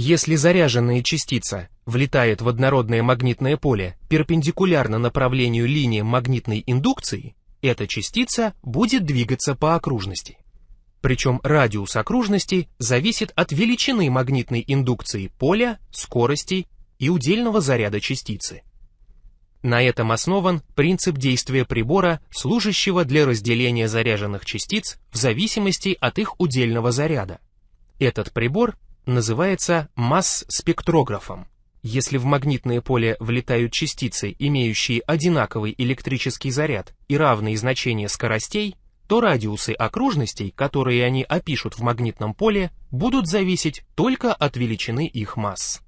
Если заряженная частица влетает в однородное магнитное поле перпендикулярно направлению линии магнитной индукции, эта частица будет двигаться по окружности. Причем радиус окружности зависит от величины магнитной индукции поля, скорости и удельного заряда частицы. На этом основан принцип действия прибора, служащего для разделения заряженных частиц в зависимости от их удельного заряда. Этот прибор называется масс-спектрографом. Если в магнитное поле влетают частицы, имеющие одинаковый электрический заряд и равные значения скоростей, то радиусы окружностей, которые они опишут в магнитном поле, будут зависеть только от величины их масс.